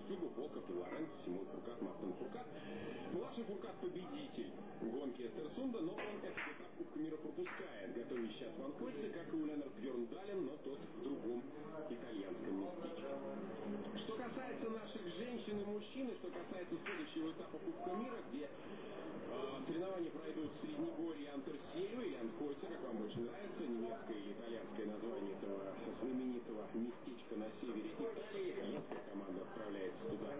Устюгов, Волков и Лоренцо, Симон Фуркат, Мартин Фуркат. Младший Фуркат победитель гонки Эстерсунда, но он этот этап Кубка мира пропускает, готовясь сейчас Ван Кольце, как и у Ленард Бьерндален, но тот в другом итальянском местечке. Касается наших женщин и мужчин, и что касается следующего этапа Кубка мира, где э, соревнования пройдут в Среднегорье Антерсельвы или Анхойца, как вам больше нравится, немецкое или итальянское название этого знаменитого местечка на севере Италии. Женская команда отправляется туда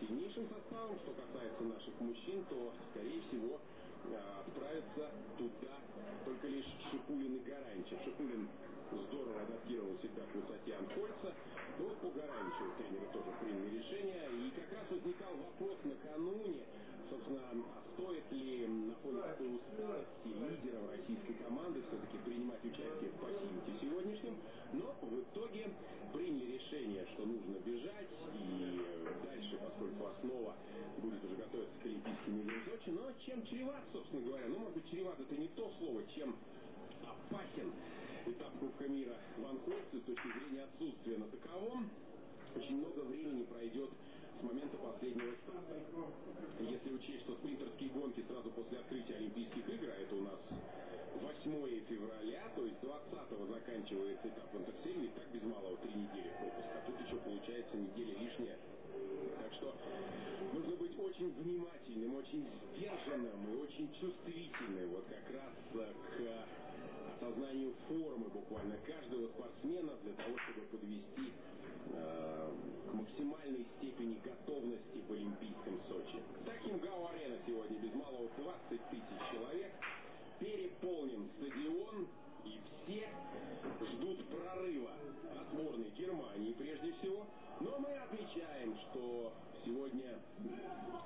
сильнейшим составом. Что касается наших мужчин, то, скорее всего, э, отправятся туда только лишь Шипулин и Гаранчев. Шипулин здорово адаптировал себя к высоте Анхольца. Но по Гаранчеву тренеры тоже приняли решение. И как раз возникал вопрос накануне, собственно, а стоит ли на фоне такой усталости лидеров российской команды все-таки принимать участие в пассивите сегодняшнем. Но в итоге приняли решение, что нужно бежать. И дальше, поскольку основа будет уже готовиться к Олимпийским играм в Сочи. Но чем чреват, собственно говоря, ну, может быть, чреват это не то слово, чем опасен этап Кубка мира в Анхойце с точки зрения отсутствия на таковом. Очень много времени пройдет с момента последнего старта. Если учесть, что спринтерские гонки сразу после открытия Олимпийских игр, а это у нас 8 февраля, то есть 20-го заканчивается этап в Интерсельме, так без малого три недели пропуска. Тут еще получается неделя лишняя. Так что нужно быть очень внимательным, очень сдержанным и очень чувствительным вот как раз к осознанию формы буквально каждого спортсмена для того, чтобы подвести э, к максимальной степени готовности в Олимпийском Сочи. Таким Гау-арена сегодня без малого 20 тысяч человек. Переполнен стадион, и все ждут прорыва от сборной Германии прежде всего. Но мы отмечаем, что сегодня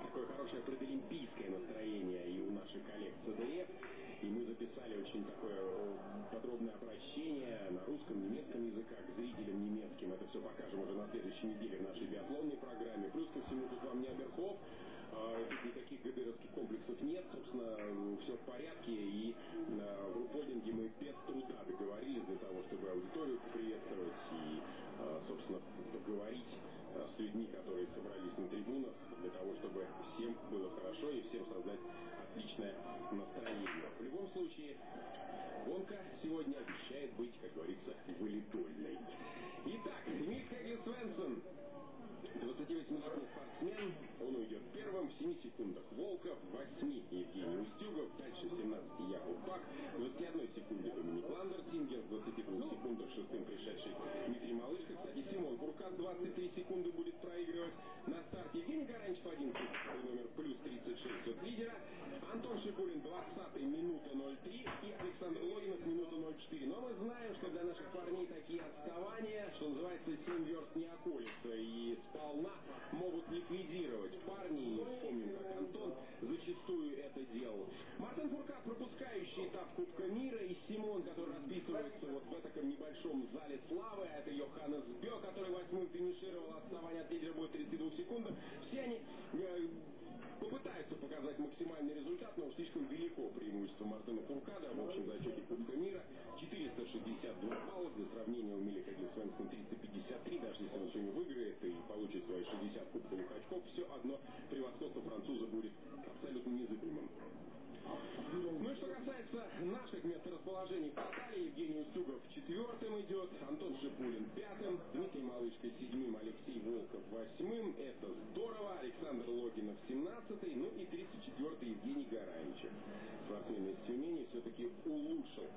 такое хорошее предолимпийское настроение и у наших коллег ЦДФ. И мы записали очень такое подробное обращение на русском, немецком языках к зрителям немецким. Это все покажем уже на следующей неделе в нашей биатлонной программе. Плюс ко всему тут вам не Аберхоф, Тут никаких ГДРовских комплексов нет, собственно, все в порядке. И в рупольдинге мы без труда договорились для того, чтобы аудиторию поприветствовать и, собственно, поговорить с людьми, которые собрались на трибунах, для того, чтобы всем было хорошо и всем создать отличное настроение. В любом случае, гонка сегодня обещает быть, как говорится, валидольной. Итак, Михаил Свенсон 28-летний спортсмен, он уйдет первым в 7 секундах. Волков, 8 Евгений Устюгов, дальше 17 Яков Фак, 21 секунде Доминик Ландертингер, 22 секундах шестым пришедший Дмитрий Малышко. Кстати, Симон Фуркад 23 секунды будет проигрывать на старте. Евгений Гараничев 11 номер плюс 36 от лидера. Антон Шипулин 20 минута 03 и Александр Логинов минута 04. Но мы знаем, что для наших парней такие отставания, что называется, 7 верст не околица. И сполна могут ликвидировать парни. И вспомним, как Антон зачастую это делал. Фуркат, пропускающий этап Кубка мира, и Симон, который расписывается вот в этом небольшом зале славы, а это Йоханнес Бё, который восьмым финишировал, отставание от лидера будет 32 секунд. Все они э, попытаются показать максимальный результат, но слишком велико преимущество Мартына Фуркада в общем зачете Кубка мира. 462 балла для сравнения у Милика Свенсон 353, даже если он сегодня выиграет и получит свои 60 кубковых очков, все одно превосходство француза будет абсолютно незыблемым. Ну и что касается наших месторасположений по Италии, Евгений Устюгов четвертым идет, Антон Шипулин пятым, Дмитрий Малышко седьмым, Алексей Волков восьмым. Это здорово. Александр Логинов семнадцатый, ну и тридцать четвертый Евгений Гараничев. Спортсмен из Тюмени все-таки улучшил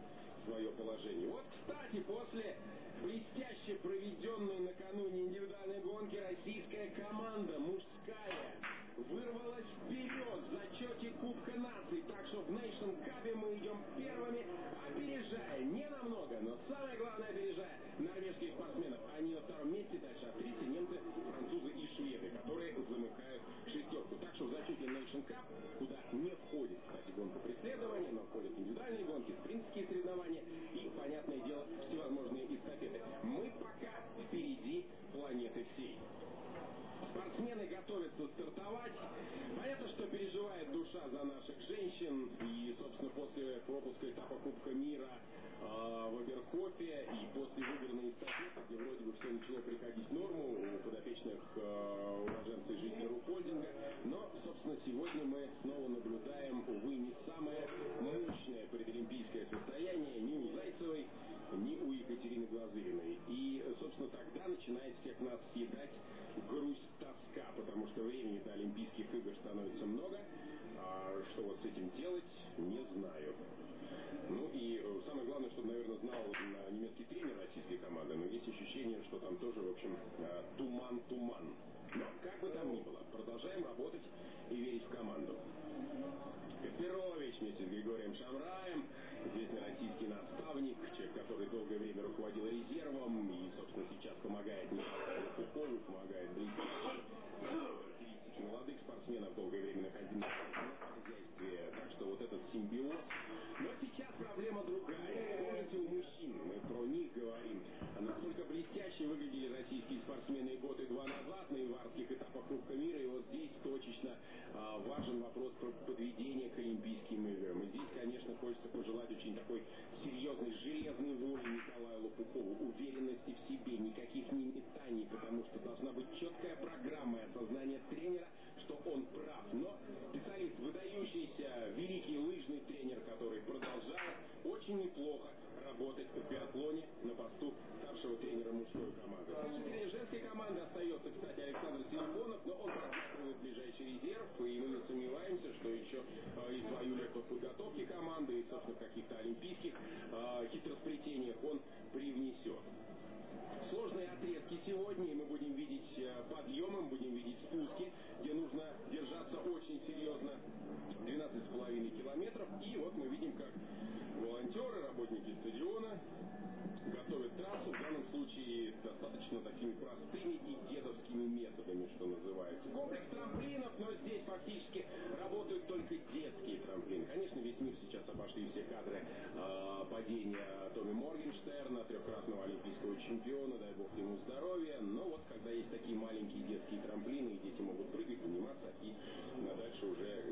свое положение. Вот, кстати, после блестяще проведенной накануне индивидуальной гонки российская команда мужская вырвалась вперед в зачете Кубка наций. Так что в Нейшн Кабе мы идем первыми, опережая, не намного, но самое главное опережая норвежских спортсменов. Они на втором месте, дальше австрийцы, немцы, французы и шведы, которые замыкают шестерку. Так что в зачете Нейшн Кап, куда не входит, кстати, гонка преследования, но входят индивидуальные гонки, спринтские соревнования и, понятное дело, всевозможные эстафеты. Мы пока впереди планеты всей. Спортсмены готовятся стартовать. Понятно, что переживает душа за наших женщин. И, собственно, после пропуска этапа Кубка мира э, в Аберхофе и после выигранной эстафеты, где вроде бы все начало приходить в норму, у подопечных э, собственно, сегодня мы снова наблюдаем, увы, не самое мощное предолимпийское состояние ни у Зайцевой, ни у Екатерины Глазыриной. И, собственно, тогда начинает всех нас съедать грусть, тоска, потому что времени до Олимпийских игр становится много. А что вот с этим делать, не знаю. Ну и э, самое главное, что, наверное, знал немецкий тренер российской команды, но есть ощущение, что там тоже, в общем, туман-туман. Но, как бы там ни было, продолжаем работать и верить в команду. Каспирович вместе с Григорием Шамраем, известный российский наставник, человек, который долгое время руководил резервом и, собственно, сейчас помогает Кукову, помогает блестяще. Характеристики молодых спортсменов долгое время находили на хозяйстве. Так что вот этот симбиоз. Но сейчас проблема другая. Помните, у мужчин, мы про них говорим, насколько блестяще выглядели российские спортсмены годы два назад на иварских этапах Кубка мира. И вот здесь точечно а, важен вопрос про подведение к Олимпийским играм. И здесь, конечно, хочется пожелать очень такой серьезной, железной воли Николаю Лопухову, уверенности в себе, никаких не метаний, потому что должна быть четкая программа и осознание тренера, что он прав. Но специалист, выдающийся, великий лыжный тренер, который продолжает очень неплохо работать в биатлоне на посту старшего тренера мужской команды. Тренер женской команды остается, кстати, Александр Силиконов, но он просматривает ближайший резерв, и мы не сомневаемся, что еще э, и свою лепту в подготовке команды, и, собственно, каких-то олимпийских э, хитросплетениях он привнесет. Сложные отрезки сегодня, и мы будем видеть э, подъемы, мы будем видеть спуски, где нужно держаться очень серьезно 12,5 километров. И вот мы видим, как волонтеры, работники стадиона готовят трассу, в данном случае достаточно такими простыми и дедовскими методами, что называется. Комплекс трамплинов, но здесь фактически работают только детские трамплины. Конечно, весь мир сейчас обошли все кадры э, падения Томми Моргенштерна, трехкратного олимпийского чемпиона, дай бог ему здоровья. Но вот когда есть такие маленькие детские трамплины, и дети могут прыгать, заниматься и дальше уже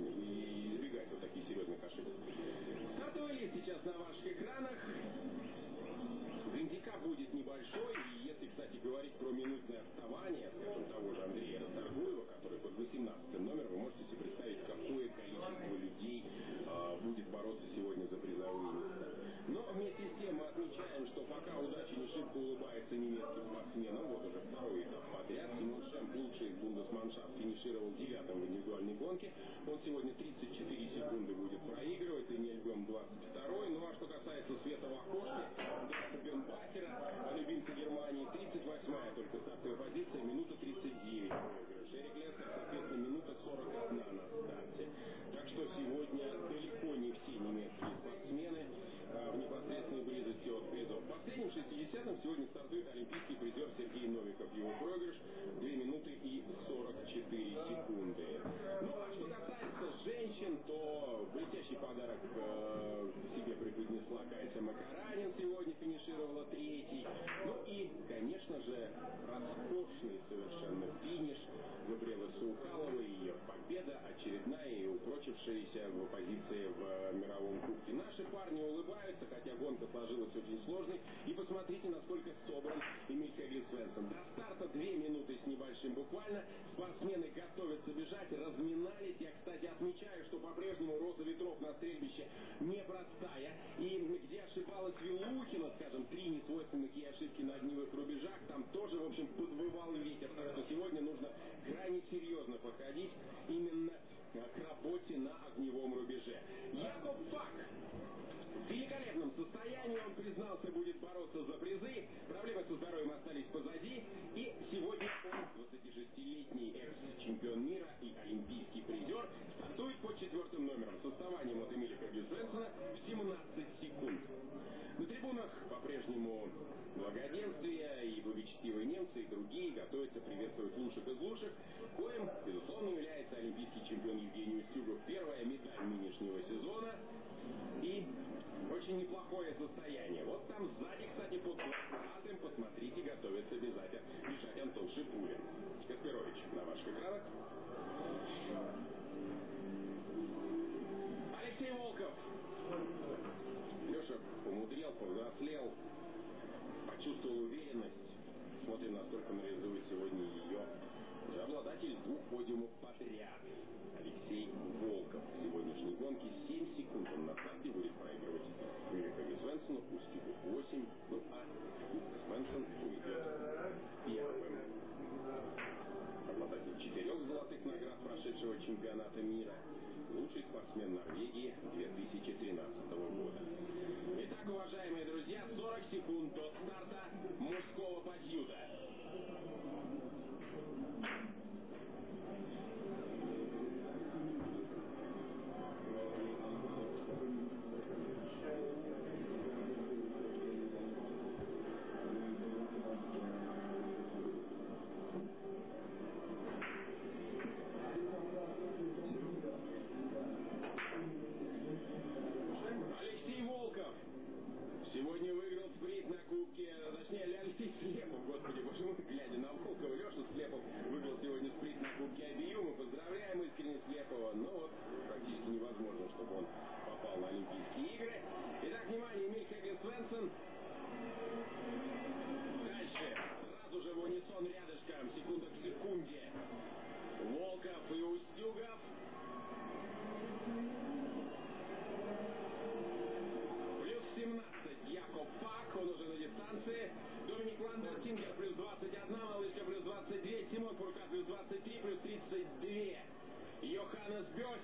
избегать вот таких серьезных ошибок. Лист сейчас на ваших экранах. Будет небольшой, и если, кстати, говорить про минутное отставание, скажем, того же Андрея Расторгуева, который под 18 номером, вы можете себе представить, какое количество людей э, будет бороться сегодня за призовые места. Но вместе с тем мы отмечаем, что пока удача не шибко улыбается немецким спортсменам, вот уже второй этап подряд, Симон Шемп, лучший бундесманшафт, финишировал девятым в индивидуальной гонке. Он сегодня 34 секунды будет проигрывать, и Нельбем 22 Ну а что касается Света Вахошки, Бенбахера, любимца Германии, 38-я только стартовая позиция, минута 39 проигрыш. Эрик Лессер, соответственно, минута 41 на старте. Так что сегодня далеко не все немецкие спортсмены а, в непосредственной близости от призов. Последним 60-м сегодня стартует олимпийский призер Сергей Новиков. Его проигрыш 2 минуты и 44 секунды. Ну а что касается женщин, то блестящий подарок э, себе преподнесла Кайса Макаранин. Сегодня финишировала третий. Ну и, конечно же, роскошный совершенно финиш Габриэлы Саукаловой. Ее победа очередная и упрочившаяся в позиции в мировом кубке. Наши парни улыбаются, хотя гонка сложилась очень сложной. И посмотрите, насколько собран Эмиль Хевин Свенсон. До старта две минуты с небольшим буквально. Спортсмены готовятся бежать, разминались. Я, кстати, отмечаю, что по-прежнему роза ветров на стрельбище непростая. И где ошибалась Вилухина, скажем, три несвойственных ей ошибки на огневых рубежах, там тоже, в общем, подвывал ветер. Так что сегодня нужно крайне серьезно подходить именно к работе на огневом рубеже. Якоб Фак в великолепном состоянии, он признался, будет бороться за призы. Проблемы со здоровьем остались позади. И сегодня он, 26-летний экс-чемпион мира и олимпийский призер, стартует по четвертым номерам с отставанием от Эмиля Кабюсенсона в 17 секунд. На трибунах по-прежнему благоденствие и благочестивые немцы и другие готовятся приветствовать лучших из лучших, коим, безусловно, является олимпийский чемпион Евгений Устюгов. Первая медаль нынешнего сезона и очень неплохое состояние. Вот там сзади, кстати, под платым, посмотрите, готовится обязательно бежать Антон Шипулин. Каспирович на ваших экранах. Алексей Волков. Леша помудрел, повзрослел, почувствовал уверенность. Смотрим, насколько реализует сегодня ее. Обладатель двух подиумов подряд. Алексей гонки 7 секунд он на старте будет проигрывать Великому Свенсону, Устюгу 8, ну а Свенсон уйдет первым. Обладатель четырех золотых наград прошедшего чемпионата мира, лучший спортсмен Норвегии 2013 года. Итак, уважаемые друзья, 40 секунд до старта мужского подъюда.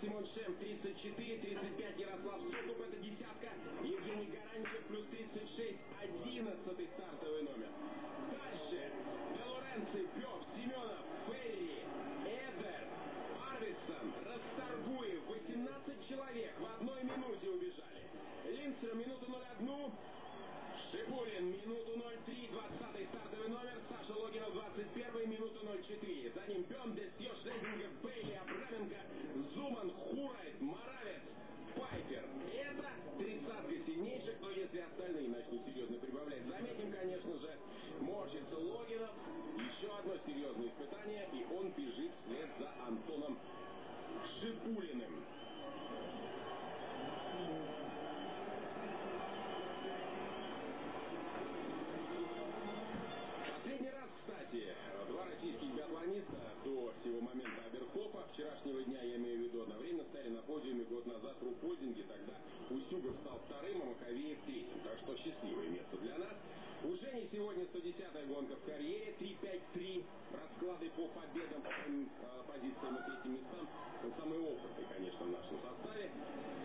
Симон Шем 34, 35 Ярослав Сокуп, это десятка. Евгений Гаранчев плюс 36, 11 стартовый номер. Дальше. Де Лоренци, Бёв, Семенов, Ферри, Эдер, Арвидсон, Расторгуев, 18 человек в одной минуте убежали. Линцер минуту 01, Шипулин минуту 03, 20 стартовый номер, Саша Логинов 21 минуту 04. За ним Бем, Дестьё, Шлезингер, Бейли, Абраменко, Зуман, Хурайт, Моравец, Пайпер. Это тридцатка сильнейших, но если остальные начнут серьезно прибавлять, заметим, конечно же, морщится Логинов. Еще одно серьезное испытание, и он бежит вслед за Антоном Шипулиным. Подиуме год назад в Рупольдинге, тогда Устюгов стал вторым, а Маковеев третьим. Так что счастливое место для нас. У Жени сегодня 110-я гонка в карьере, 3-5-3. Расклады по победам, по э, позициям и третьим местам. Он самый опытный, конечно, в нашем составе.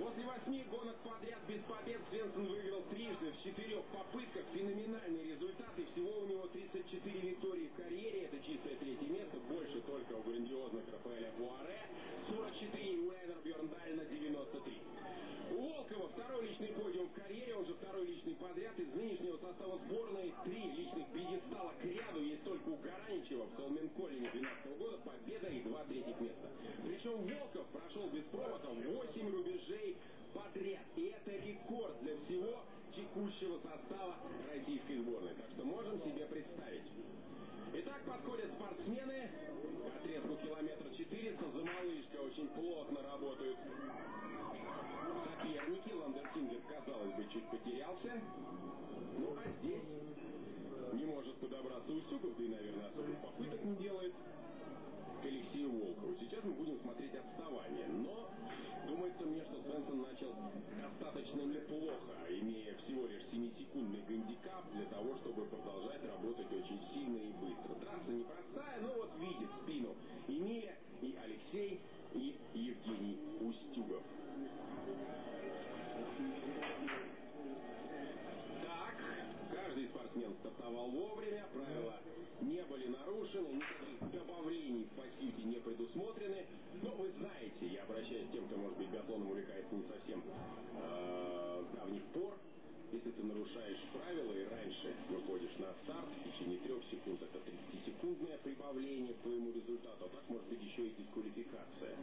После восьми гонок подряд без побед Свенсон выиграл трижды в четырех попытках. Феноменальный результат. И всего у него 34 виктории в карьере. Это чистое третье место. Больше только у грандиозных Рафаэля Пуаре. 44 у Эйнер Бьерндалина 93. Волкова второй личный подиум в карьере, он же второй личный подряд. Из нынешнего состава сборной три личных пьедестала к ряду есть только у Гараничева в Солменколине 12 года. Победа и два третьих места. Причем Волков прошел без провода 8 рубежей подряд. И это рекорд для всего текущего состава российской сборной. Так что можем себе представить. Итак, подходят спортсмены. К отрезку километра 400 за малышка очень плотно работают соперники. Ландертингер, казалось бы, чуть потерялся. Ну, а здесь не может подобраться Устюгов, да и, наверное, особых попыток не делает к Алексею Волкову. Сейчас мы будем смотреть отставание. Но думается мне, что Свенсон начал достаточно неплохо, имея всего лишь 7-секундный гандикап для того, чтобы продолжать работать очень сильно и быстро. Трасса непростая, но вот видит спину Эмиля и Алексей и Евгений Устюгов. Так, каждый спортсмен стартовал вовремя, правила были нарушены, никаких добавлений в пассиве не предусмотрены. Но вы знаете, я обращаюсь к тем, кто, может быть, биатлоном увлекается не совсем э, с давних пор, если ты нарушаешь правила и раньше выходишь на старт, в течение трех секунд это 30-секундное прибавление к твоему результату, а так может быть еще и дисквалификация.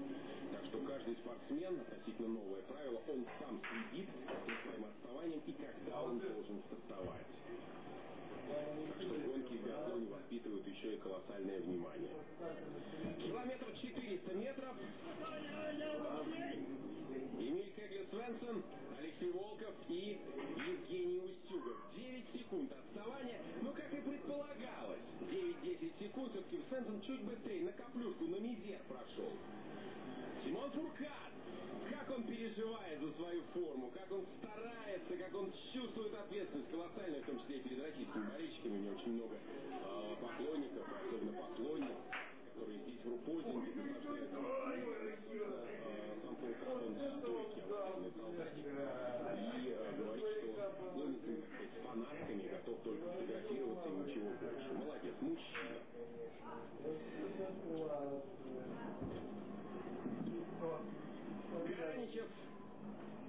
Так что каждый спортсмен, относительно новое правило, он сам следит за своим отставанием и когда он должен стартовать. Так что гонки в биатлоне воспитывают еще и колоссальное внимание. Километр 400 метров. Эмиль Хеглер Свенсон, Алексей Волков и Евгений Устюгов. 9 секунд отставания, но как и предполагалось, 9-10 секунд все-таки Свенсон чуть быстрее на каплюшку, на мизер прошел. Симон Фуркат, как он переживает за свою форму, как он старается, как он чувствует ответственность колоссальную, в том числе и перед российскими болельщиками. У него очень много э, поклонников, особенно поклонниц, которые здесь в Рупольдинге солдатик. И говорит, что сказать, с готов только фотографироваться и ничего больше. Молодец, мужчина.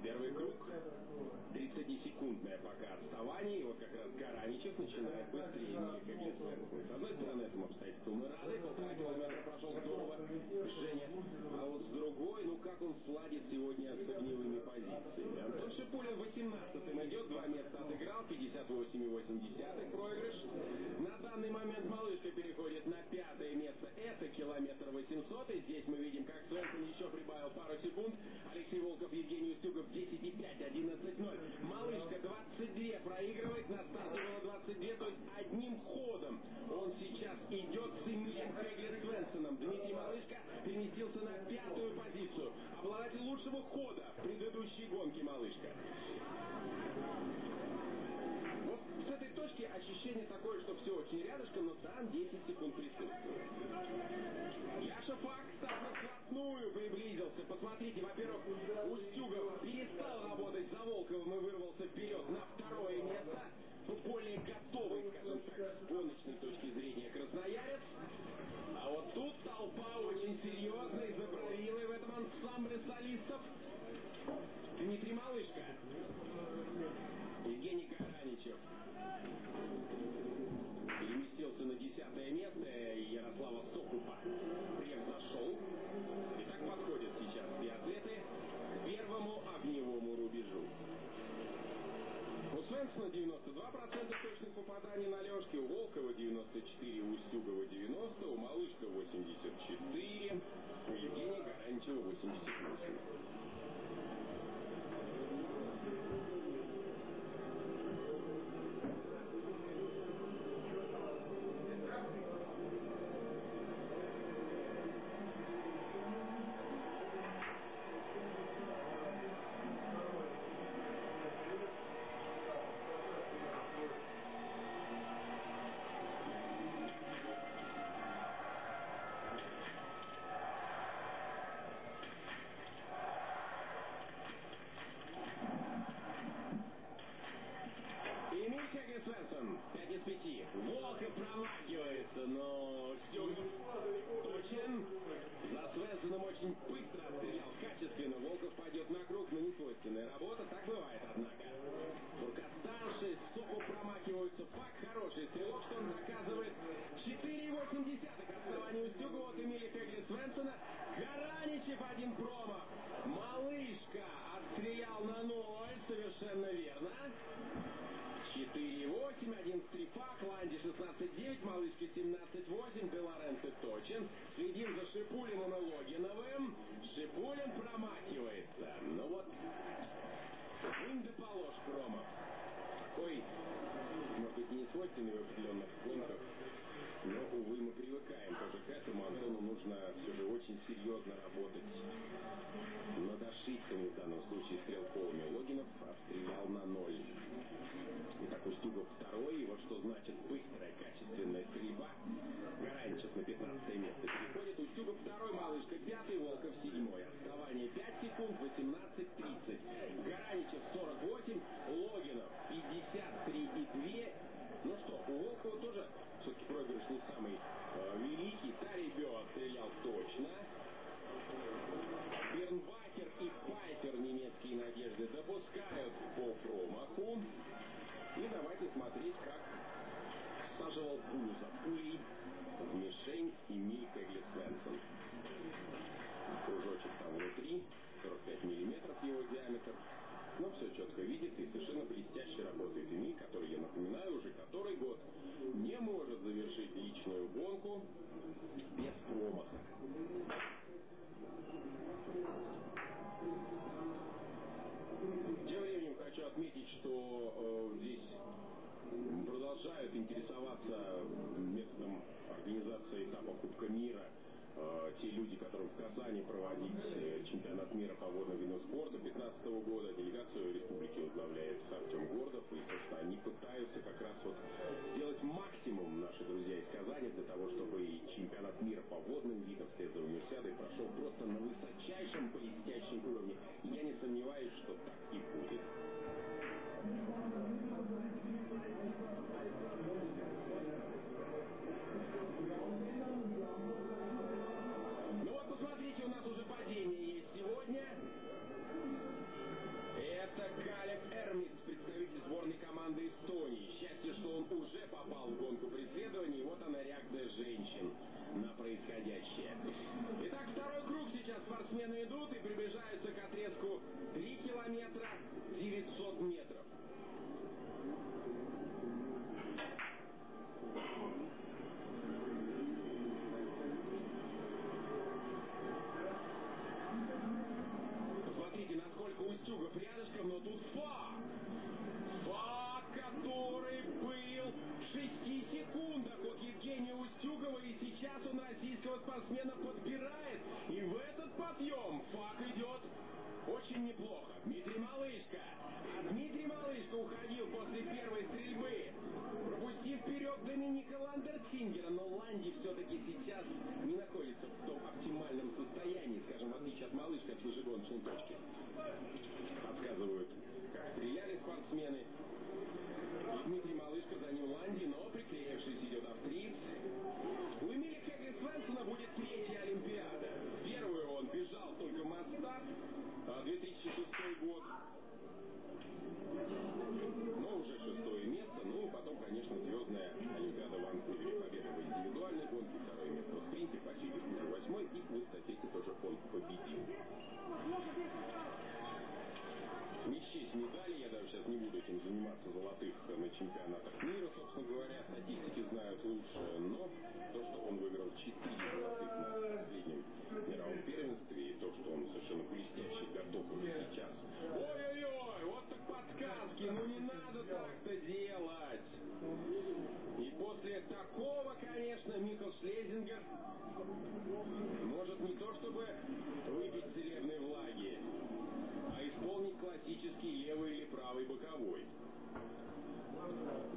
Первый круг. 30-секундное пока отставание. И вот как раз Гараничев начинает быстрее Глисвенсона. С одной стороны, этому обстоятельству мы рады. Полтора километра прошел здорово Женя. А вот с другой, ну как он сладит сегодня с огневыми позициями. Антон Шипулин 18-м идет. Два места отыграл. 58,8 проигрыш. На данный момент малышка переходит на пятое место. Это километр 800. И здесь мы видим, как Свенсон еще прибавил пару секунд. Алексей Волков, Евгений Устюгов 10,5, 11,0. Малышка 22 проигрывает. На старте было 22, то есть одним ходом он сейчас идет с Эмилием Хеглер Свенсоном. Дмитрий Малышка переместился на пятую позицию. Обладатель лучшего хода предыдущей гонке Малышка. Вот с этой точки ощущение такое, что все очень рядышком, но там 10 секунд присутствует. Яша Фак так вплотную приблизился. Посмотрите, во-первых, Устюгов и вырвался вперед на второе место. Более готовый, скажем так, с гоночной точки зрения красноярец. А вот тут толпа очень серьезная, заправила в этом ансамбле солистов. Дмитрий Малышка. Евгений Гараничев переместился на десятое место, и Ярослава Сокупа превзошел. И так подходят сейчас две атлеты к первому огневому рубежу. У Свенсона 92% точных попаданий на лёжке, у Волкова 94, у Устюгова 90, у Малышка 84, у Евгения Гаранчева 88. Свойственная работа. Так бывает, однако. Фуркат старший, Сокол промахиваются. Фак хороший стрелок, что он доказывает. 4,8 отставание у Стюгова от Эмиля Хеглер Свенсона. Гараничев один промах. Малышка отстрелял на ноль, совершенно верно. 4,8, 11,3 Фак, Ланди 16,9, Малышка 17,8, Белоренце точен. Следим за Шипулиным и Логиновым. Шипулин промахивается. Ну вот, вынь да положь промах. Такой, может быть, не свойственный в определенных гонках, но, увы, мы привыкаем тоже к этому. Антону нужно все же очень серьезно работать над ошибками, в данном случае стрелковыми. Логинов стрелял на ноль. Итак, Устюгов второй. И вот что значит быстрая, качественная стрельба. Гаранчев на 15 место переходит. Устюгов второй, Малышка пятый, Волков седьмой. Отставание 5 секунд, 18-30. Гараничев 48, Логинов 53,2. Ну что, у Волкова тоже все-таки проигрыш не самый э, великий. Тарибё отстрелял точно. Бернбакер и Пайпер немецкие надежды допускают по промаху. Смотреть, как саживал пулю за пулей в мишень Эмиль Кегли Свенсон. Кружочек там внутри, 45 миллиметров его диаметр. Но все четко видит и совершенно блестяще работает Эмиль, который, я напоминаю, уже который год не может завершить личную гонку без промаха. Э, те люди, которым в Казани проводить э, чемпионат мира по водным видам спорта 2015 года. Делегацию республики возглавляет Артем Гордов. И, собственно, они пытаются как раз вот сделать максимум, наши друзья из Казани, для того, чтобы и чемпионат мира по водным видам вслед за универсиадой прошел просто на высочайшем, блестящем уровне. Я не сомневаюсь, что так и будет. Все-таки сейчас не находится в том оптимальном состоянии, скажем, в отличие от Малышка от выжигоночной точки. Подсказывают, как стреляли спортсмены. И Дмитрий Малышко за ним Ланди, но приклеившись идет австриец. У Эмиля Хегге Свенсона будет третья Олимпиада. Первую он бежал только Мастат, 2006 год. Но уже шестое место. Ну и потом, конечно, звездная индивидуальной гонке, второе место в спринте, по уже восьмой. И в эстафете тоже он победил. Не счесть медали, я даже сейчас не буду этим заниматься золотых на чемпионатах мира, собственно говоря, статистики знают лучше, но то, что он выиграл 4 золотых на последнем мировом первенстве, и то, что он совершенно блестяще готов уже сейчас. Ой-ой-ой, вот так подсказки, ну не надо так-то делать. После такого, конечно, Михал Шлезингер может не то чтобы выпить целебной влаги, а исполнить классический левый или правый боковой.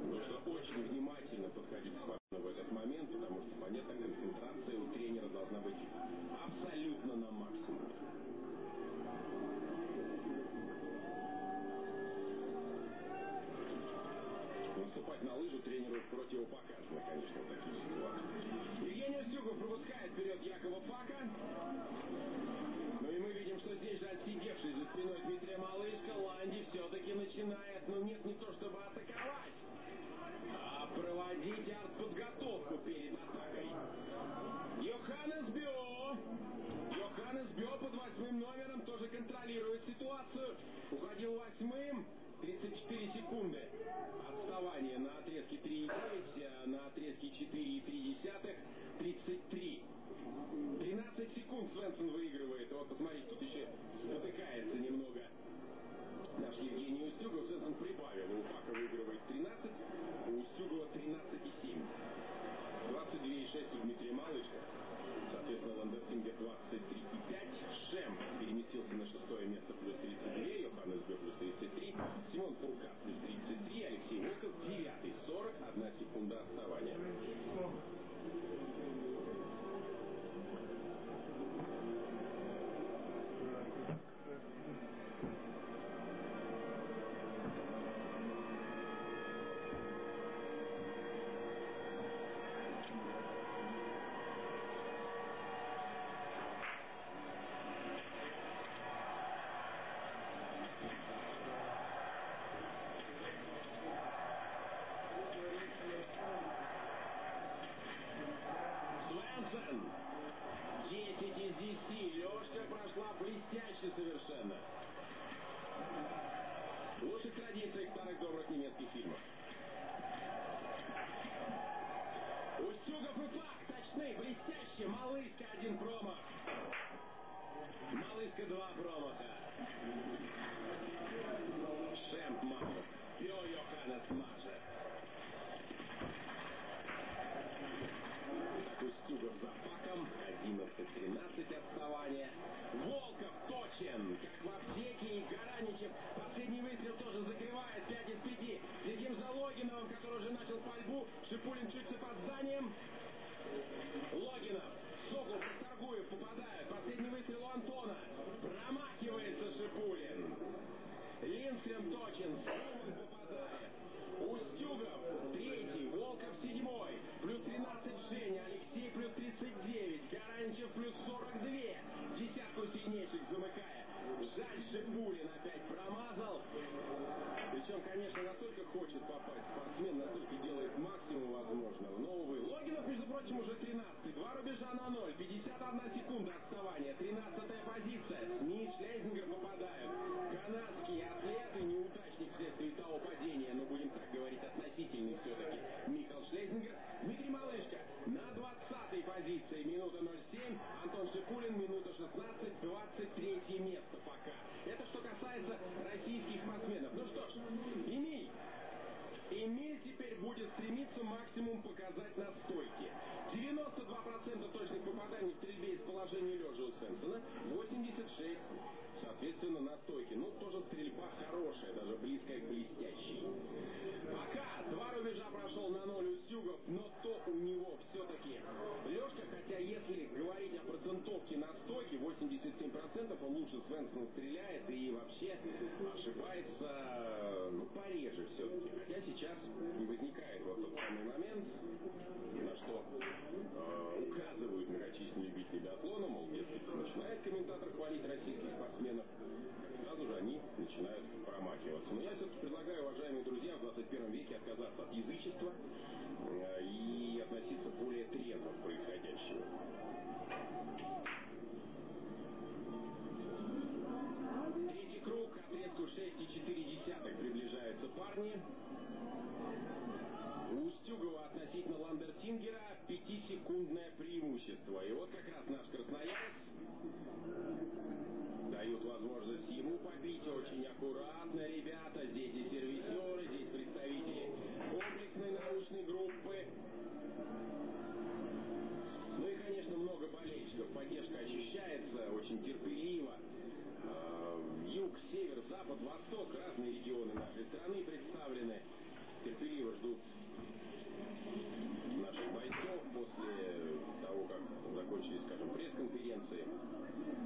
Нужно очень внимательно подходить к в этот момент, потому что, понятно, концентрация у тренера должна быть абсолютно на максимуме. Евгений Устюгов пропускает вперед Якова Фака. Ну и мы видим, что здесь же отсидевший за спиной Дмитрия Малышко, Ланди все-таки начинает, ну нет, не то чтобы атаковать, а проводить артподготовку перед атакой. Йоханнес Бё! Йоханнес Бё под восьмым номером тоже контролирует ситуацию. Уходил восьмым. 34 секунды отставание на отрезке 3,9, а на отрезке 4,3 33. 13 секунд Свенсон выигрывает. Вот посмотрите, тут еще спотыкается немного наш Евгений Устюгов. Свенсон прибавил. У Фака выигрывает 13, у Устюгова 13,7. 22,6 у Дмитрия Малышко. Соответственно, Ландертингер 23,5. Шемпп переместился на шестое место плюс 32. Йоханнес Бё плюс 33. Симон Фуркат плюс 33. Алексей Волков 9. 41 секунда отставания. Малыска два промаха. Шемп Махов. Бё Йоханнес Маже. Так Устюгов за Факом. 11 12 отставания. Волков точен, как в аптеке, и Гараничев. Последний выстрел тоже закрывает 5 из 5. Следим за Логиновым, который уже начал пальбу. Шипулин чуть с опозданием. Логинов, Сокол, Торгуев попадают. Последний выстрел у Антона. Промахивается Шипулин. Суман попадает. Устюгов третий, Волков седьмой, плюс 13 Женя, Алексей плюс 39, Гаранчев плюс 42, десятку сильнейших замыкая. Жаль, Шипулин опять промазал. Причем, конечно, настолько хочет попасть спортсмен, настолько делает максимум возможного. Но, увы, Логинов, между прочим, уже 13 Два рубежа на ноль, 51 секунда отставания, 13 позиция. Смит, Шлейзингер попадают. Позиции, минута 07. Антон Шипулин, минута 16, 23 место пока. Это что касается российских спортсменов. Ну что ж, Эмиль. Эмиль теперь будет стремиться максимум показать на стойке. 92% точных попаданий в стрельбе из положения лежа у Свенсона, 86 соответственно, на стойке. Ну, тоже стрельба хорошая, даже близкая к блестящей. Пока два рубежа прошел на ноль Устюгов, но то у него если говорить о процентовке на стойке, 87% он лучше Свенсона стреляет и вообще ошибается, ну, пореже все-таки. Хотя сейчас возникает вот тот самый момент, на что э, указывают многочисленные любители биатлона, мол, дескать, начинает комментатор хвалить российских спортсменов, они начинают промахиваться. Но я все-таки предлагаю, уважаемые друзья, в 21 веке отказаться от язычества э, и относиться более трезво к происходящему. Третий круг, отрезку 6,4 приближаются парни. У Устюгова относительно Ландертингера пятисекундное преимущество. И вот как раз наш красноярец возможность ему побить очень аккуратно, ребята. Здесь и сервисеры, здесь представители комплексной научной группы. Ну и, конечно, много болельщиков. Поддержка ощущается очень терпеливо. Э, Юг, север, запад, восток, разные регионы нашей страны представлены. Терпеливо ждут наших бойцов после закончились, скажем, пресс-конференции,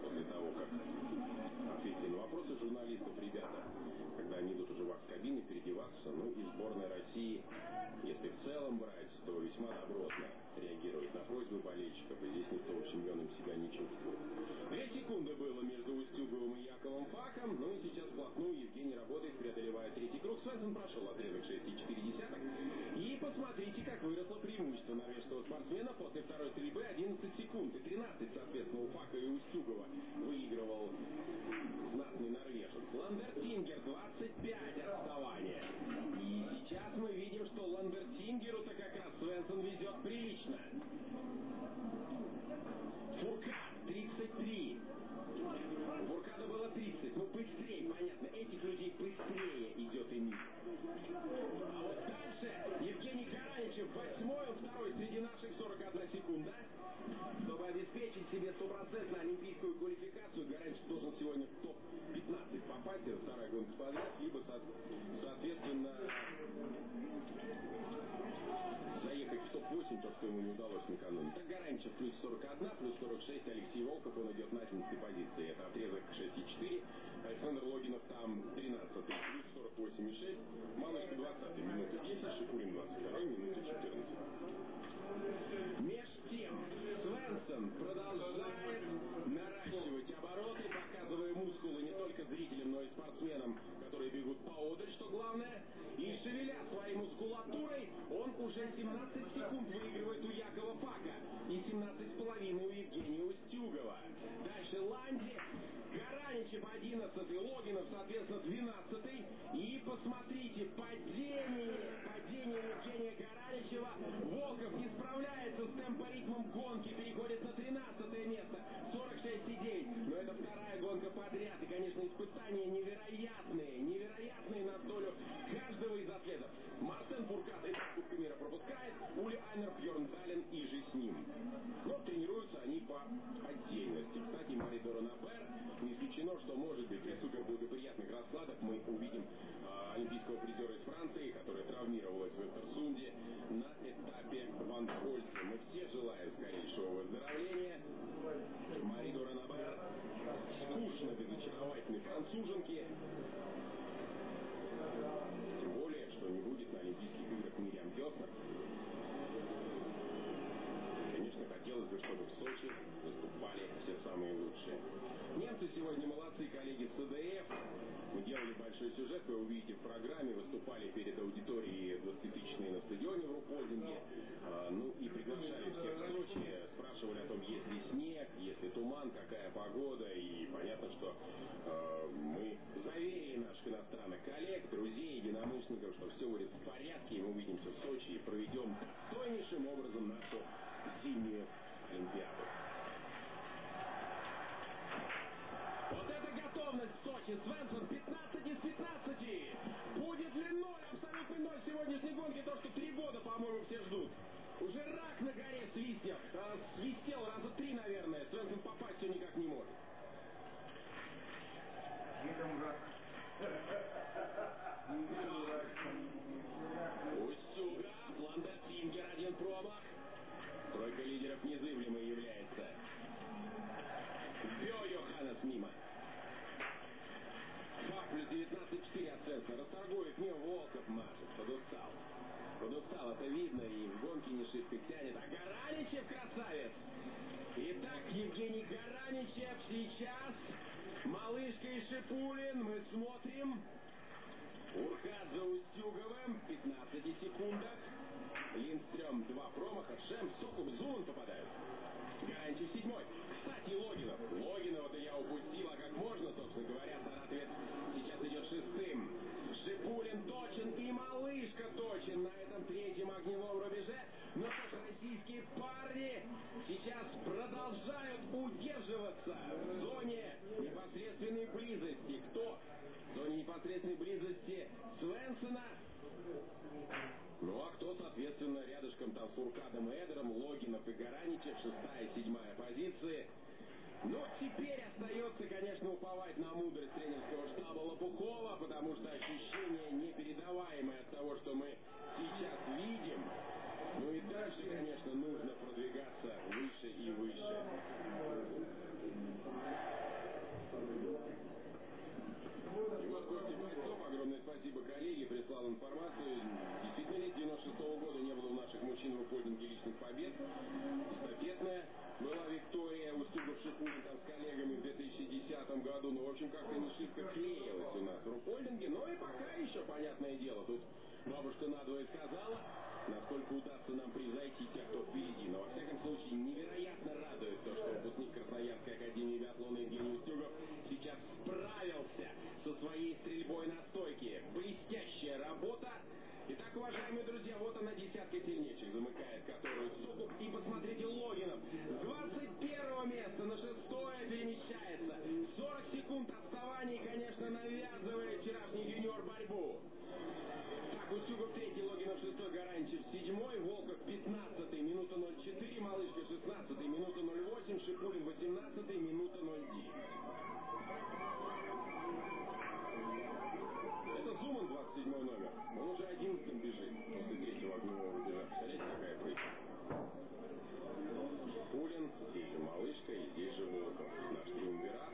после того, как ответили на вопросы журналистов, ребята, когда они идут уже в кабины переодеваться, ну и сборная России, если в целом брать, то весьма добротно реагирует на просьбы болельщиков, и здесь никто ущемленным себя не чувствует. Две секунды было между Устюговым и Яковом Факом, ну и сейчас вплотную Евгений работает, преодолевая третий круг. Свенсон прошел отрезок 6,4. И посмотрите, как выросло преимущество норвежского спортсмена после второй стрельбы 11 секунд и 13, соответственно, у Фака и Устюгова выигрывал знатный норвежец. Ландертингер 25 отставания. И сейчас мы видим, что Ландертингеру-то как раз Свенсон везет прилично. Фуркат 33. У Фуркада было 30. Ну быстрее, понятно. Этих людей быстрее идет Эмиль. А вот дальше Евгений Караничев восьмой, второй среди наших 41 секунда. Чтобы обеспечить себе стопроцентно олимпийскую квалификацию, Гараничев должен сегодня в топ-15 попасть. Это вторая гонка подряд, либо, соответственно, в топ-8, то, что ему не удалось накануне. Так Гаранчев плюс 41, плюс 46, Алексей Волков, он идет на 11 позиции. Это отрезок 6,4. Александр Логинов там 13 плюс 48,6. Малышка 20 минута 10, Шипулин 22 минута 14. Меж тем, Свенсон продолжает только зрителям, но и спортсменам, которые бегут поодаль, что главное. И шевеля своей мускулатурой, он уже 17 секунд выигрывает у Якова Фака и 17,5 у Евгения Устюгова. Дальше Ланди, Гараничев 11, Логинов, соответственно, 12. И посмотрите, падение, падение Евгения Гараничева. Волков не справляется с темпоритмом гонки, переходит на 13 место, 46,9. Но это вторая гонка подряд. И, конечно, испытания невероятные, невероятные на долю каждого из атлетов. Марсен Фуркат и Кубка мира пропускает, Ули Айнер, Бьерн Дален и же с ним. Но тренируются они по отдельности. Доронабер. Не исключено, что, может быть, при суперблагоприятных раскладах мы увидим а, олимпийского призера из Франции, которая травмировалась в Интерсунде на этапе Ван Хольца. Мы все желаем скорейшего выздоровления. Мари Доронабер скучно без очаровательной француженки. Тем более, что не будет на Олимпийских играх Мириам Геснер. Конечно, хотелось бы, чтобы в Сочи все самые лучшие. Немцы сегодня молодцы, коллеги с СДФ. Мы делали большой сюжет, вы увидите в программе, выступали перед аудиторией 20-тысячной на стадионе в Рупольдинге. А, ну и приглашали всех в Сочи, спрашивали о том, есть ли снег, есть ли туман, какая погода. И понятно, что э, мы заверили наших иностранных коллег, друзей, единомышленников, что все будет в порядке, и мы увидимся в Сочи и проведем достойнейшим образом нашу зимнюю Олимпиаду. Вот в Сочи. Свенсон 15 из 15. Будет ли ноль, абсолютный ноль сегодняшней гонки, то, что три года, по-моему, все ждут. Уже рак на горе свистел. А, свистел раза три, наверное. Свенсон попасть все никак не может. Устюга, году. Ну, в общем, как-то не шибко клеилась у нас в рупольдинге. Но и пока еще, понятное дело, тут бабушка надвое сказала, насколько удастся нам превзойти тех, кто впереди. Но, во всяком случае, невероятно радует то, что выпускник Красноярской академии биатлона Евгений Устюгов сейчас справился со своей стрельбой на стойке. Блестящая работа. Итак, уважаемые друзья, вот она десятка сильнейших, замыкает которую Сокуп. И посмотрите, Логинов с 21 места на шестое перемещается. 40 секунд отставания, конечно, навязывает вчерашний юниор борьбу. Устюгов третий, Логинов шестой, Гаранчев седьмой, Волков 15 минута 04, Малышка 16 минута 08, Шипулин 18 минута 09. Это Зуман 27 номер. Он уже 11 бежит после третьего огневого рубежа. Представляете, какая прыгка? Пулин, здесь же малышка, и здесь же Волков. Наш триумвират.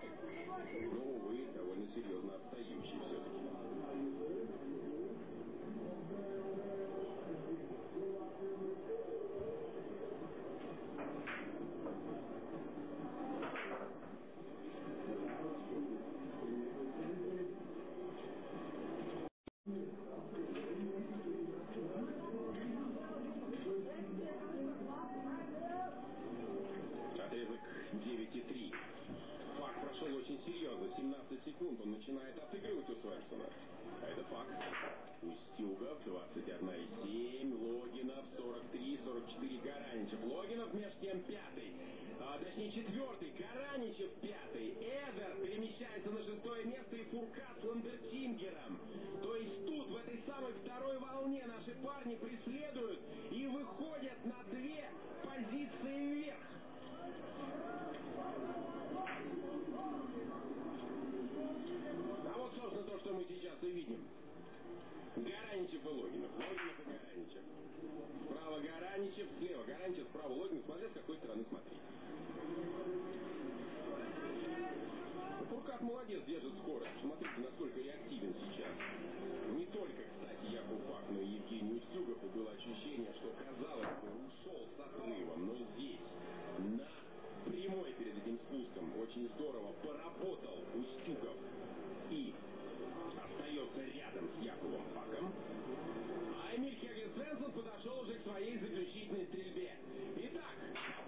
Но, увы, довольно серьезно отстающий все-таки. четыре Гараничев. Логинов между тем пятый. А, точнее, четвертый. Гараничев пятый. Эдер перемещается на шестое место и Фуркат с Ландертингером. То есть тут, в этой самой второй волне, наши парни преследуют и выходят на две позиции вверх. А вот, собственно, то, что мы сейчас и видим. Гараничев и Логинов. Логинов и Гараничев. Справа Гараничев, слева Гараничев, справа Логинов. Смотри, с какой стороны смотреть. Фуркат молодец, держит скорость. Смотрите, насколько я активен сейчас. Не только, кстати, Яков Пак, но и Евгений Устюгов. Было ощущение, что, казалось бы, ушел с отрывом, но здесь, на прямой перед этим спуском, очень здорово поработал Устюгов. И рядом с Яковом Паком. А Эмиль Хегер Свенсон подошел уже к своей заключительной стрельбе. Итак,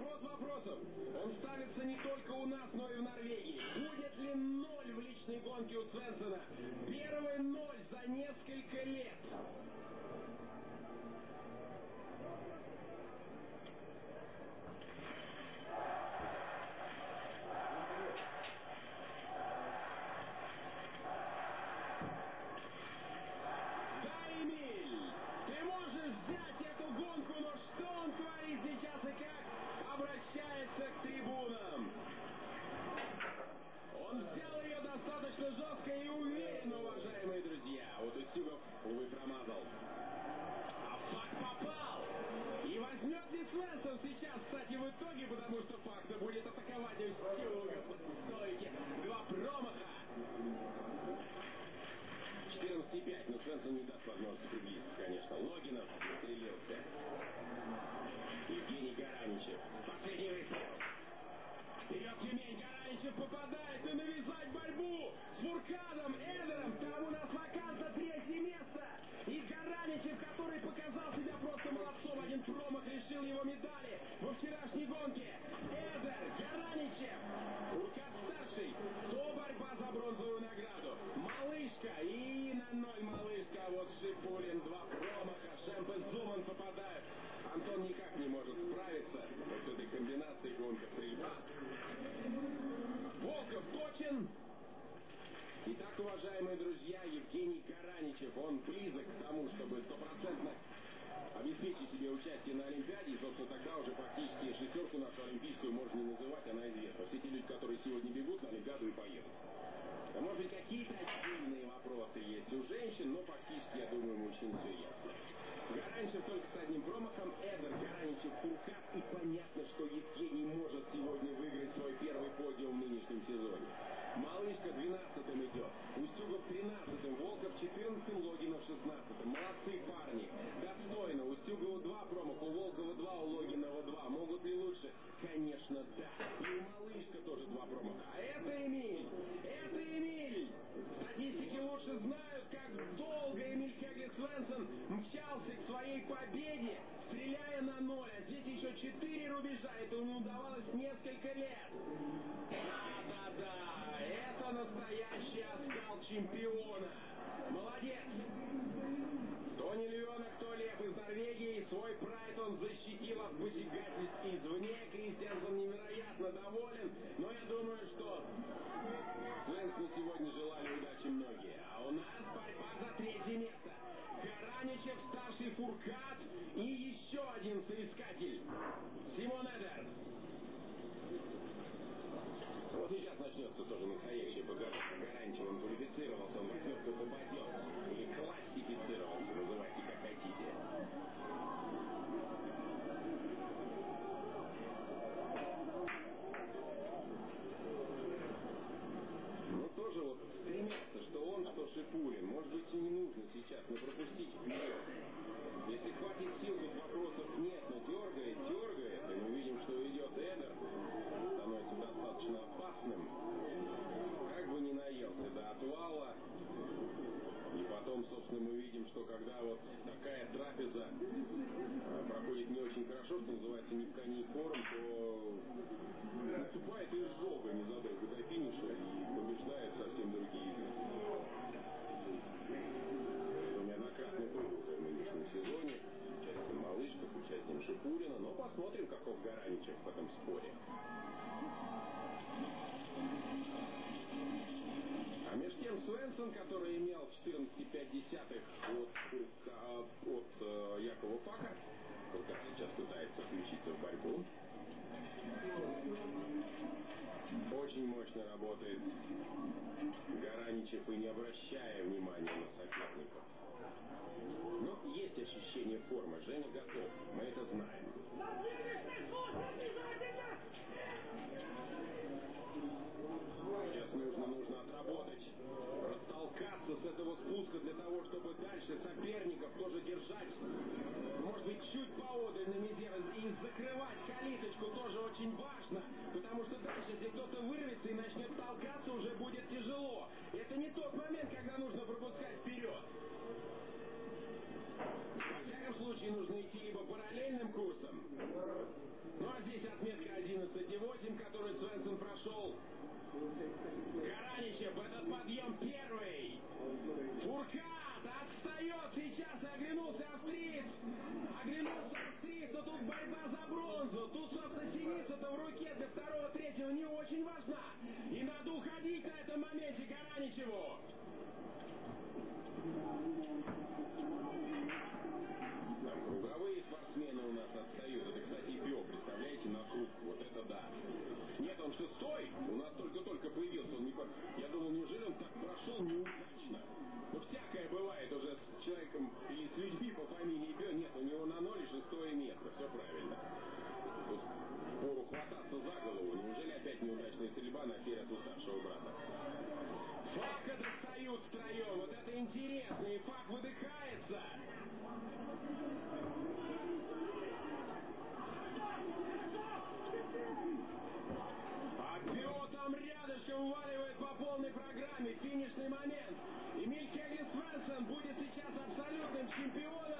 вопрос вопросов. Он ставится не только у нас, но и в Норвегии. Будет ли ноль в личной гонке у Свенсона? Первый ноль за несколько лет. Малышка тоже два промаха. А это Эмиль, это Эмиль. Статистики лучше знают, как долго Эмиль Хегли Свенсон мчался к своей победе, стреляя на ноль. А здесь еще четыре рубежа. Это ему удавалось несколько лет. Да-да-да, это настоящий оскал чемпиона. Молодец. Тони Львенок, то Лев из Норвегии, свой прайд он защитил от посягательств извне. Кристиансон невероятно доволен, но я думаю, что Свенсону сегодня желали удачи многие. А у нас борьба за третье место. Гараничев, старший Фуркат и еще один соискатель. Симон Эдер. Вот сейчас начнется тоже настоящая подготовка. Гарантия, он квалифицировался, он в восьмерку попадет. Или классифицировался, называйте как хотите. Ну тоже вот стремятся, что он, что Шипулин. Может быть и не нужно сейчас, но пропустить вперед. Если хватит сил, тут вопросов нет, но дергает, дергает, и мы видим, что идет Эдер, становится достаточно опасным. Как бы ни наелся до отвала. И потом, собственно, мы видим, что когда вот такая трапеза э, проходит не очень хорошо, что называется ни в коне форм, то наступает изжога незадолго до финиша и посмотрим, каков Гараничев в этом споре. А меж тем Свенсон, который имел 14,5 от, Фурка- от э, Якова Пака, Фуркат сейчас пытается включиться в борьбу. Очень мощно работает Гараничев и не обращая внимания на соперников. Но есть ощущение формы. Женя готов. Мы это знаем. Сейчас нужно, нужно отработать этого спуска для того, чтобы дальше соперников тоже держать. Может быть, чуть поодаль на мизе и закрывать калиточку тоже очень важно, потому что дальше, если кто-то вырвется и начнет толкаться, уже будет тяжело. Это не тот момент, когда нужно пропускать вперед. Случае, нужно идти либо параллельным курсом, ну а здесь отметка 11,8, которую Свенсон прошел. Гараничев, этот подъем первый. Фуркат отстает сейчас, оглянулся австриец. Оглянулся австриец, но тут борьба за бронзу. Тут, собственно, синица-то в руке для второго, третьего не очень важна. И надо уходить на этом моменте Гараничеву. Круговые спортсмены у нас отстают. Это, кстати, Био, представляете, на круг. Вот это да. Нет, он шестой. У нас только-только появился. Он не... Я думал, неужели он так прошел неудачно? Ну, всякое бывает уже с человеком или с людьми по фамилии Био. Нет, у него на ноль и шестое место. Все правильно. Пору хвататься за голову. Неужели опять неудачная стрельба на Фересу старшего брата? Фака достают втроем. Вот это интересно. И Фак выдыхается. Полной программе. Финишный момент. Эмиль Кегли Свенсон будет сейчас абсолютным чемпионом,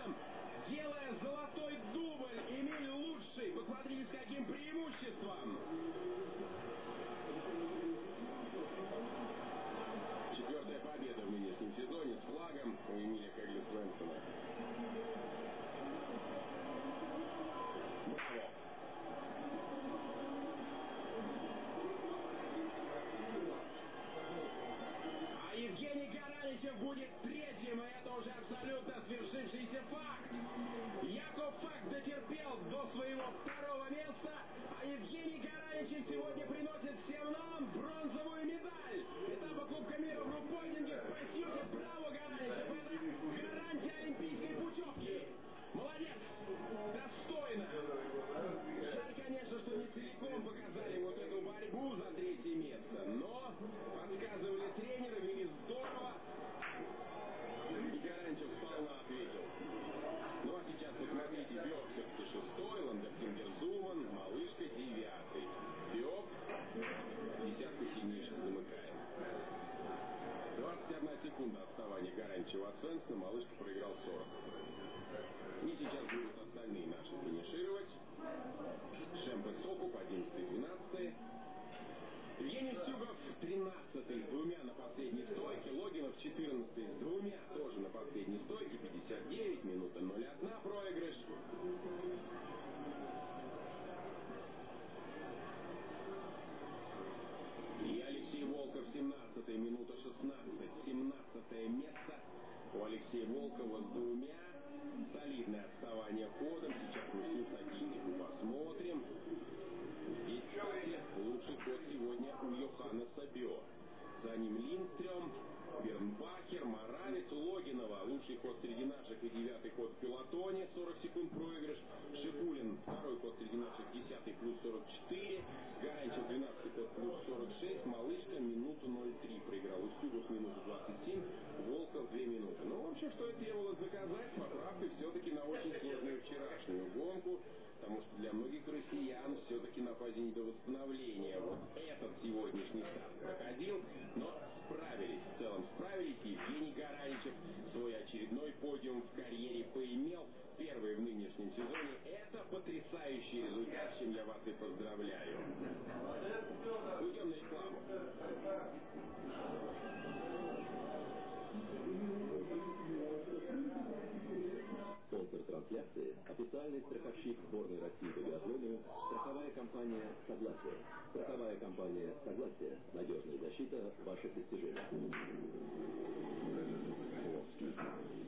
трансляции – официальный страховщик сборной России по биатлону страховая компания «Согласие». Страховая компания «Согласие» – надежная защита ваших достижений.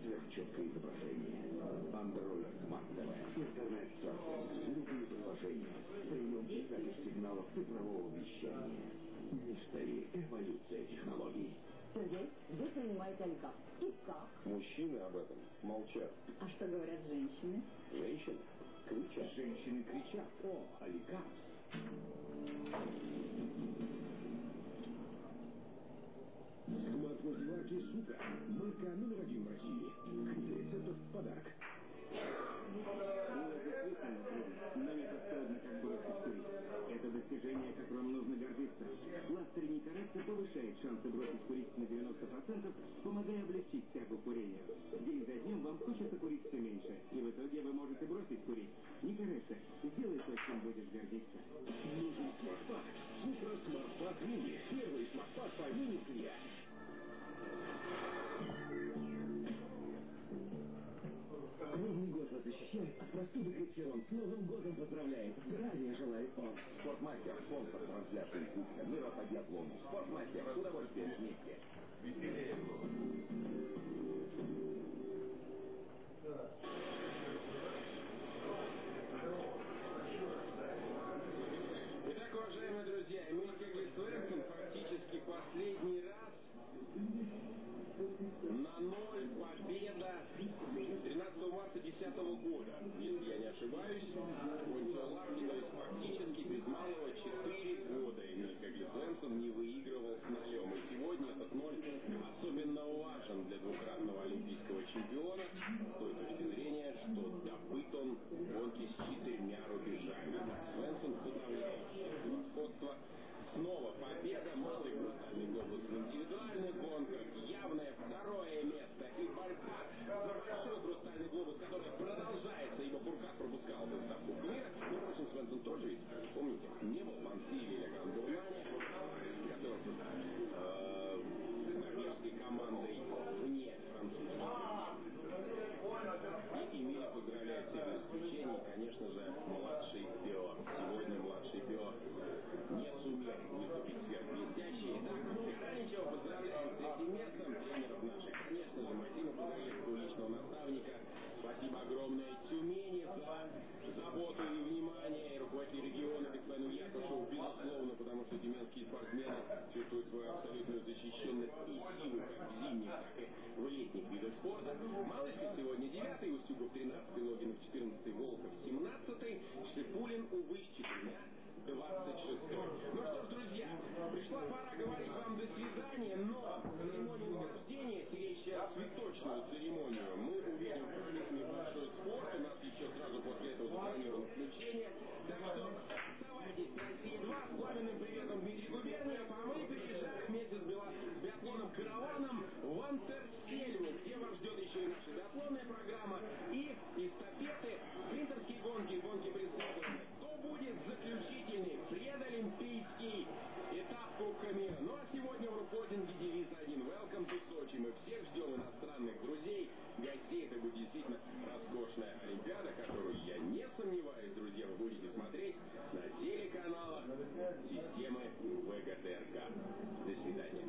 Сверхчеткое изображение. TV. Интернет-серфинг. Любые приложения. Прием читаешь сигналов цифрового вещания. Мечтари. Эволюция технологий. Сергей, вы принимаете олигарх. И как? Мужчины об этом молчат. А что говорят женщины? Женщины кричат. Женщины кричат. О, олигарх. Смарт-мультиварки Супер. Марка номер один в России. Крит рецептов в подарок. Но не стыдно, как бы курить. Это достижение, которым нужно гордиться. Кластерный коррекция повышает шансы бросить курить на 90%, помогая облегчить тягу курения. День за днем вам хочется курить все меньше, и в итоге вы можете бросить курить. Не коррекция. Сделай то, чем будешь гордиться. Нужен смартфакс. Ультра смартфакс мини. Первый смартфакс по мини-семья. Новый год вас защищает от простуды Крепсион. С Новым годом поздравляет. Здравия желает он. Спортмастер, спонсор трансляции Кубка мира по биатлону. Спортмастер, с удовольствием вместе. Итак, уважаемые друзья, Эмиль Свенсон фактически последний раз на ноль победа 13 марта 2010 года, если я не ошибаюсь. Ларди, то фактически без малого 4 года Эмиль Свенсон не выигрывал с нолем. И сегодня этот ноль особенно важен для двукратного олимпийского чемпиона с той точки зрения, что добыт он в гонке с четырьмя рубежами. Свенсон подавляющее превосходство Снова победа, малый брутальный глобус в индивидуальных явное второе место и борьба за большой брутальный глобус, который продолжается, ибо Буркат пропускал доставку мира. Но, впрочем, Свенсон тоже ведь, помните, не был в или Гран-Дурмане, готовился э, с норвежской командой вне французской. И Эмиля поздравляет всех без конечно же, младший Пио. Сегодня младший Пио не сумел выступить сверхблестяще. Итак, Гараничева поздравляем с третьим местом. Тренеров наших, конечно же, Максима Погорельского, личного наставника. Спасибо огромное Тюмени за заботу и Якушеву, безусловно, потому что тюменские спортсмены чувствуют свою абсолютную защищенность и силу в зимних, так и в летних видах спорта. Малышков сегодня 9 Устюгов 13 Логинов 14 Волков 17 Шипулин, увы, с четырьмя 26 Ну что ж, друзья, пришла пора говорить вам до свидания, но церемонию награждения, сиречь цветочную церемонию, мы увидим в программе «Большой спорт». У нас еще сразу после этого запланировано включение. Так что оставайтесь на России-2 с пламенным приветом Дмитрий Губерниев, а мы переезжаем вместе с, била- с биатлоном караваном в Антерсельву, где вас ждет еще и наша биатлонная программа, и эстафеты, спринтерские гонки, гонки преследования. Кто будет заключительный предолимпийский этап Кубка мира? Ну а сегодня в рукодинге девиз один «Welcome to Сочи». Мы всех ждем иностранных друзей, гостей. Это будет действительно роскошная Олимпиада, которую, я не сомневаюсь, друзья, вы будете смотреть на телеканалах системы ВГТРК. До свидания.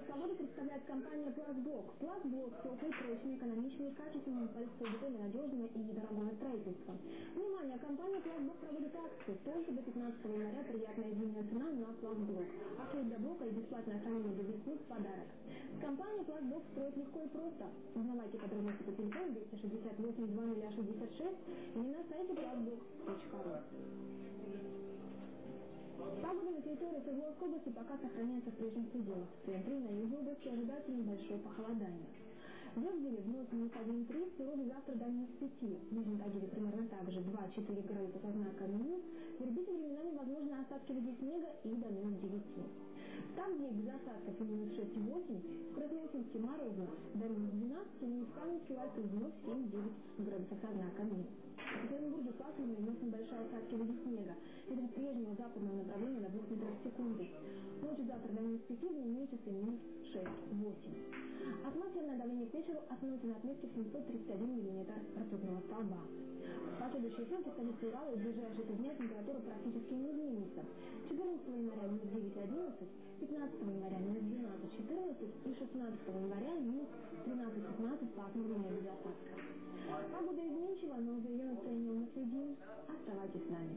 Прогноз погоды представляет компания «Пластблок». «Пластблок» – теплый, прочный, экономичный, качественный и надежное и недорогое строительство. Внимание! Компания «Пластблок» проводит акцию. Только до 15 января приятная зимняя цена на «Пластблок». Акция для блока и бесплатное хранение весны в подарок. С компанией «Пластблок» строить легко и просто. Узнавайте подробности по телефону 268 2066 или на сайте plastblok.ru. Территории Свердловской области пока сохраняется в прежнем пределе. В на юге области ожидается небольшое похолодание. В Выборе вновь минус 1,3, в Перове завтра до минус 5. В Нижнем Тагиле примерно так же 2-4 градуса со знаком минус. В Ирбите временами возможны осадки в виде снега и до минус 9. Там, где без осадков и минус 6-8, в Красноуфимске морозно до минус 12, минус Каменске Лайков вновь 7-9 градусов со знаком минус. В Екатеринбурге пасмурно и носом большая осадки в виде снега. Ветер прежнего западного направления до 2 метров в секунду. Ночью завтра до минус 5, дневные часы минус 6-8. Атмосферное давление к вечеру остановится на отметке в 731 мм ртутного столба. В последующие сутки в столице Урала и ближайшие три дня температура практически не изменится. 14 января минус 9-11, 15 января минус 12-14 и 16 января минус 13-15 пасмурно без осадков. Погода изменчива, но за ее настроением не следим, оставайтесь с нами.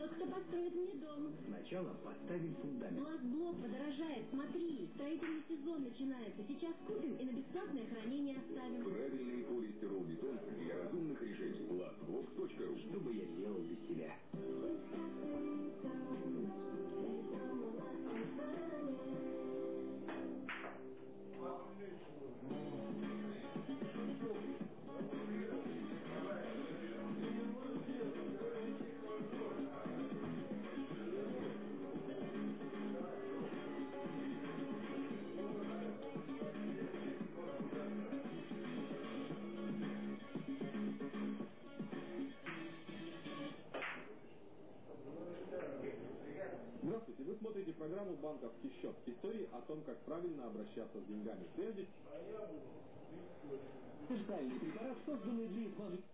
Тот, кто построит мне дом. Сначала поставим фундамент. Глаз-блок подорожает, смотри. Строительный сезон начинается. Сейчас купим и на бесплатное хранение оставим. Правильный полистирол-бетон для разумных решений. Glassbox.ru Что бы я сделал без тебя? «Банковский счет». Истории о том, как правильно обращаться с деньгами. Прежде Специальный препарат, созданный для избавления...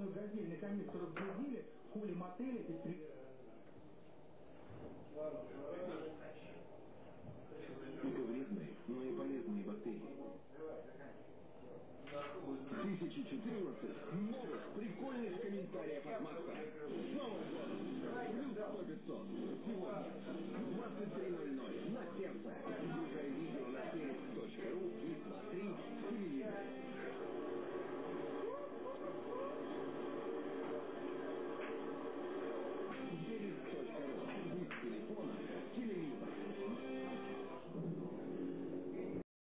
в газельный канистр, разгрузили, хули мотели, предпри... Только вредные, но и полезные бактерии. 1014 новых прикольных комментариев от Макса. С Новым годом! Плюс 100 500. Сегодня в 23.00 на сердце. Включай видео на сервис.ру и смотри.